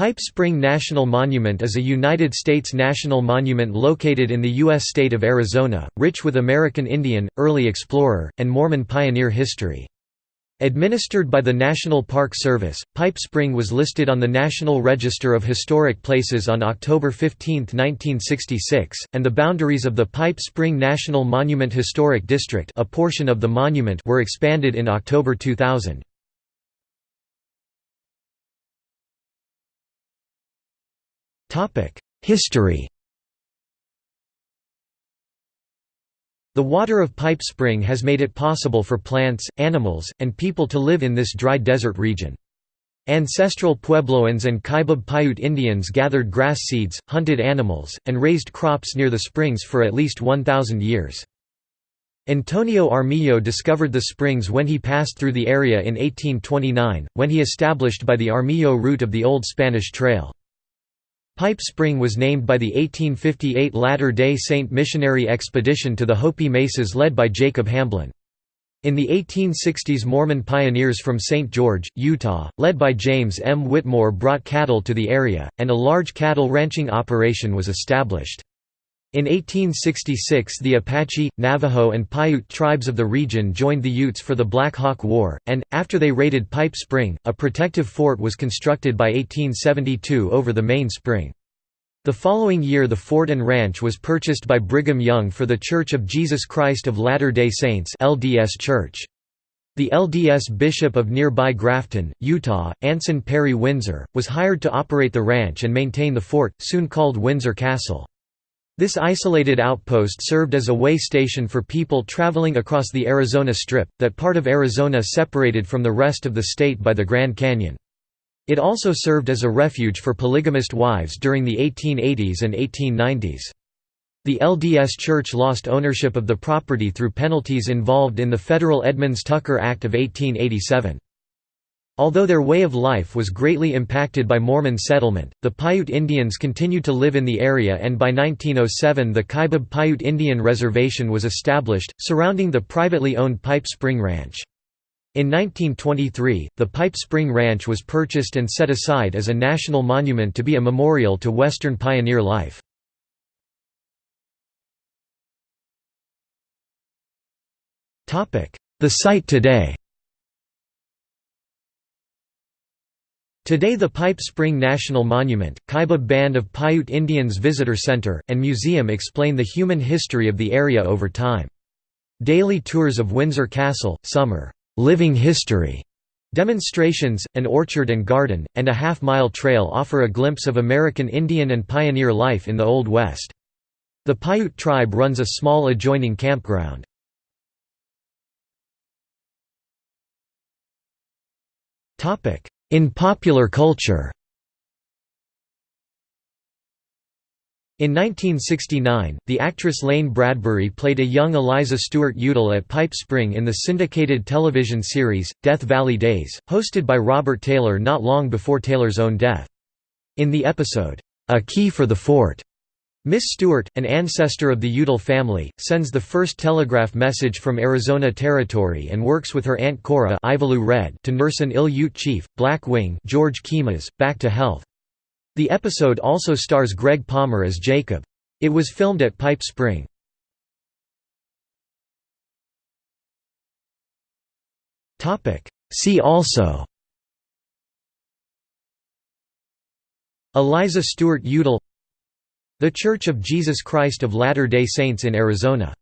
Pipe Spring National Monument is a United States national monument located in the U.S. state of Arizona, rich with American Indian, early explorer, and Mormon pioneer history. Administered by the National Park Service, Pipe Spring was listed on the National Register of Historic Places on October 15, 1966, and the boundaries of the Pipe Spring National Monument Historic District a portion of the monument were expanded in October 2000. History The water of Pipe Spring has made it possible for plants, animals, and people to live in this dry desert region. Ancestral Puebloans and Kaibab Paiute Indians gathered grass seeds, hunted animals, and raised crops near the springs for at least 1,000 years. Antonio Armijo discovered the springs when he passed through the area in 1829, when he established by the Armijo route of the Old Spanish Trail. Pipe Spring was named by the 1858 Latter-day Saint missionary expedition to the Hopi Mesas led by Jacob Hamblin. In the 1860s Mormon pioneers from St. George, Utah, led by James M. Whitmore brought cattle to the area, and a large cattle ranching operation was established. In 1866 the Apache, Navajo and Paiute tribes of the region joined the Utes for the Black Hawk War, and, after they raided Pipe Spring, a protective fort was constructed by 1872 over the main spring. The following year the fort and ranch was purchased by Brigham Young for the Church of Jesus Christ of Latter-day Saints LDS Church. The LDS Bishop of nearby Grafton, Utah, Anson Perry Winsor, was hired to operate the ranch and maintain the fort, soon called Winsor Castle. This isolated outpost served as a way station for people traveling across the Arizona Strip, that part of Arizona separated from the rest of the state by the Grand Canyon. It also served as a refuge for polygamist wives during the 1880s and 1890s. The LDS Church lost ownership of the property through penalties involved in the federal Edmunds-Tucker Act of 1887. Although their way of life was greatly impacted by Mormon settlement, the Paiute Indians continued to live in the area and by 1907 the Kaibab Paiute Indian Reservation was established, surrounding the privately owned Pipe Spring Ranch. In 1923, the Pipe Spring Ranch was purchased and set aside as a national monument to be a memorial to Western pioneer life. The site today Today the Pipe Spring National Monument, Kaibab Band of Paiute Indians Visitor Center, and Museum explain the human history of the area over time. Daily tours of Winsor Castle, summer living history demonstrations, an orchard and garden, and a half-mile trail offer a glimpse of American Indian and pioneer life in the Old West. The Paiute tribe runs a small adjoining campground. In popular culture In 1969, the actress Lane Bradbury played a young Eliza Stewart Udall at Pipe Spring in the syndicated television series, Death Valley Days, hosted by Robert Taylor not long before Taylor's own death. In the episode, A Key for the Fort, Miss Stewart, an ancestor of the Udall family, sends the first telegraph message from Arizona Territory and works with her Aunt Cora Red to nurse an ill Ute chief, Black Wing George Keymas, back to health. The episode also stars Gregg Palmer as Jacob. It was filmed at Pipe Spring. See also Eliza Stewart Udall The Church of Jesus Christ of Latter-day Saints in Arizona